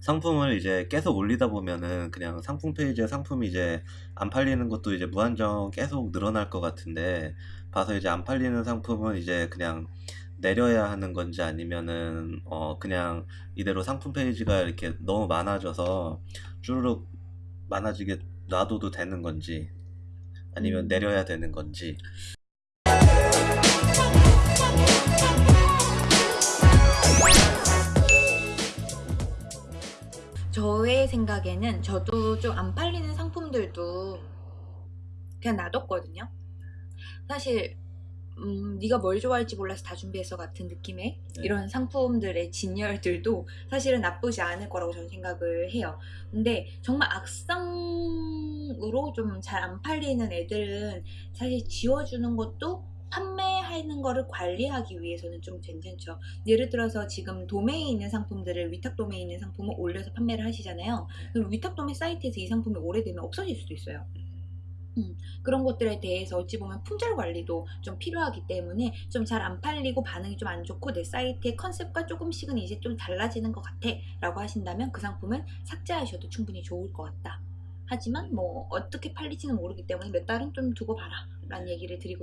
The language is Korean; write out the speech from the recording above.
상품을 이제 계속 올리다 보면은 그냥 상품 페이지에 상품이 이제 안 팔리는 것도 이제 무한정 계속 늘어날 것 같은데 봐서 이제 안 팔리는 상품은 이제 그냥 내려야 하는 건지 아니면은 어 그냥 이대로 상품 페이지가 이렇게 너무 많아져서 주르륵 많아지게 놔둬도 되는 건지 아니면 음. 내려야 되는 건지 저의 생각에는 저도 좀 안 팔리는 상품들도 그냥 놔뒀거든요. 사실 음, 네가 뭘 좋아할지 몰라서 다 준비했어 같은 느낌의 네. 이런 상품들의 진열들도 사실은 나쁘지 않을 거라고 저는 생각을 해요. 근데 정말 악성으로 좀 잘 안 팔리는 애들은 사실 지워주는 것도 판매 하는 거를 관리하기 위해서는 좀 괜찮죠. 예를 들어서 지금 도매에 있는 상품들을 위탁 도매에 있는 상품을 올려서 판매를 하시잖아요. 그럼 위탁 도매 사이트에서 이 상품이 오래되면 없어질 수도 있어요. 음, 그런 것들에 대해서 어찌 보면 품절 관리도 좀 필요하기 때문에 좀 잘 안 팔리고 반응이 좀 안 좋고 내 사이트의 컨셉과 조금씩은 이제 좀 달라지는 것 같아 라고 하신다면 그 상품은 삭제하셔도 충분히 좋을 것 같다. 하지만 뭐 어떻게 팔릴지는 모르기 때문에 몇 달은 좀 두고 봐라 라는 얘기를 드리고